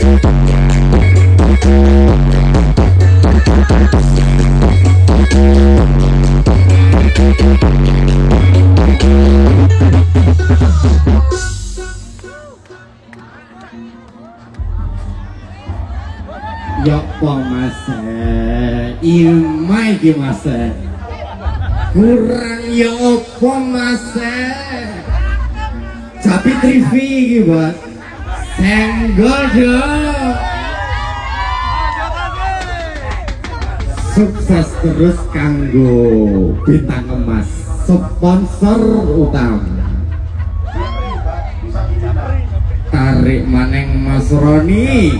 Apa mas Kurang ya apa mas Tapi TV ki buat Senggol dong Sukses terus kanggo bintang emas sponsor utama. Tarik maneng Mas Roni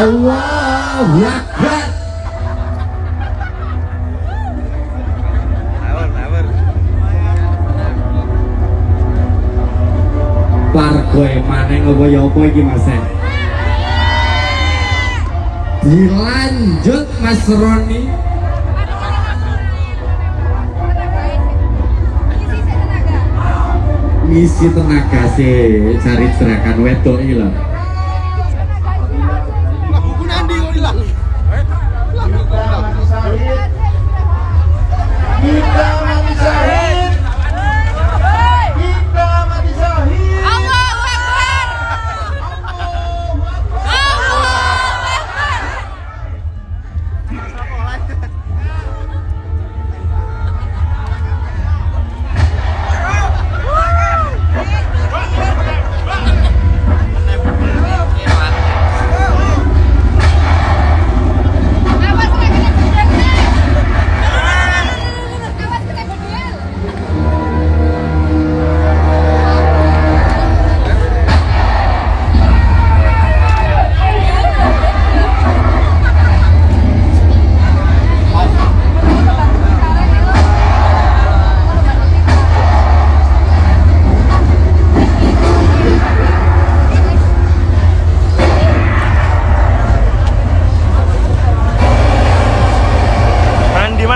Allahu Akbar Pargoe maneng apa ya apa iki Mas Dilanjut Mas Roni misi tenaga sih cari gerakan wedok ini loh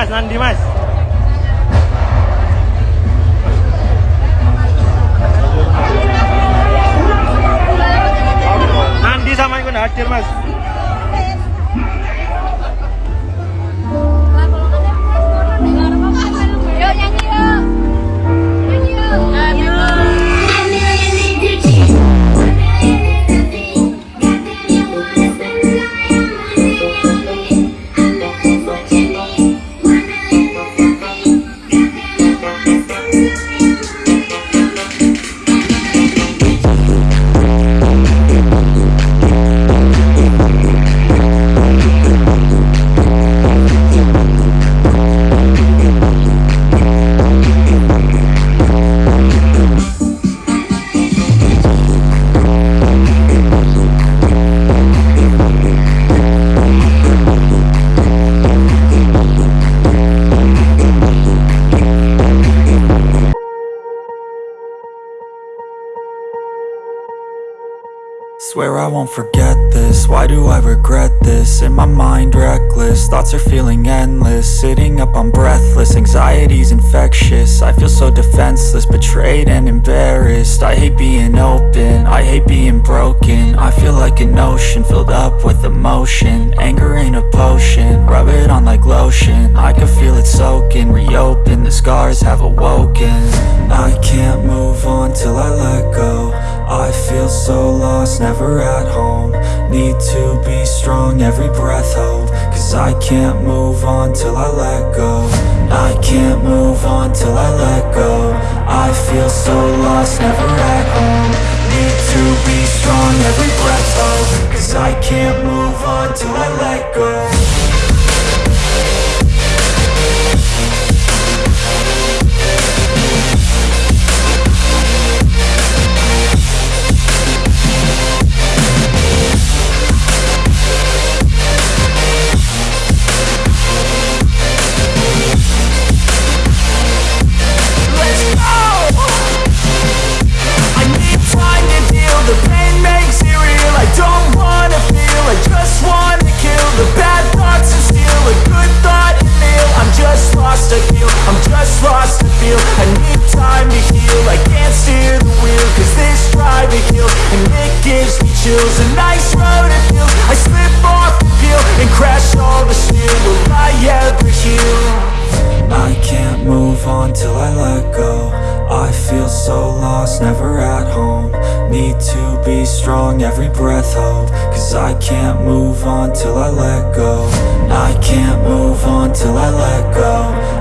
mas, Nandi mas. Swear I won't forget this, why do I regret this? In my mind reckless, thoughts are feeling endless. Sitting up I'm breathless, anxiety's infectious. I feel so defenseless, betrayed and embarrassed. I hate being open, I hate being broken. I feel like an ocean filled up with emotion. Anger ain't a potion, rub it on like lotion. I can feel it soaking, reopen, the scars have awoken. I can't move on till I let go I feel so lost, never at home. Need to be strong, every breath hope Cause I can't move on till I let go. I can't move on till I let go. I feel so lost, never at home. Need to be strong, every breath hope Cause I can't move on till I let go let go I feel so lost, never at home. Need to be strong, every breath hold Cause I can't move on till I let go. I can't move on till I let go.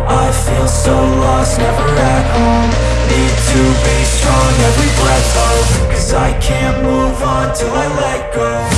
I feel so lost, never at home. Need to be strong, every breath hold Cause I can't move on till I let go.